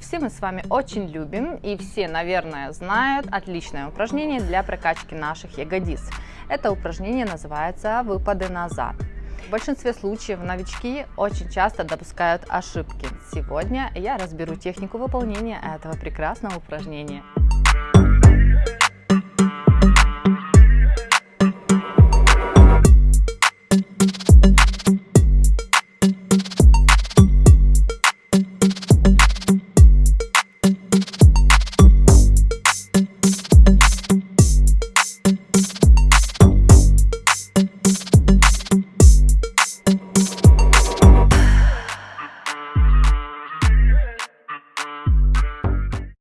Все мы с вами очень любим и все, наверное, знают отличное упражнение для прокачки наших ягодиц. Это упражнение называется «Выпады назад». В большинстве случаев новички очень часто допускают ошибки. Сегодня я разберу технику выполнения этого прекрасного упражнения.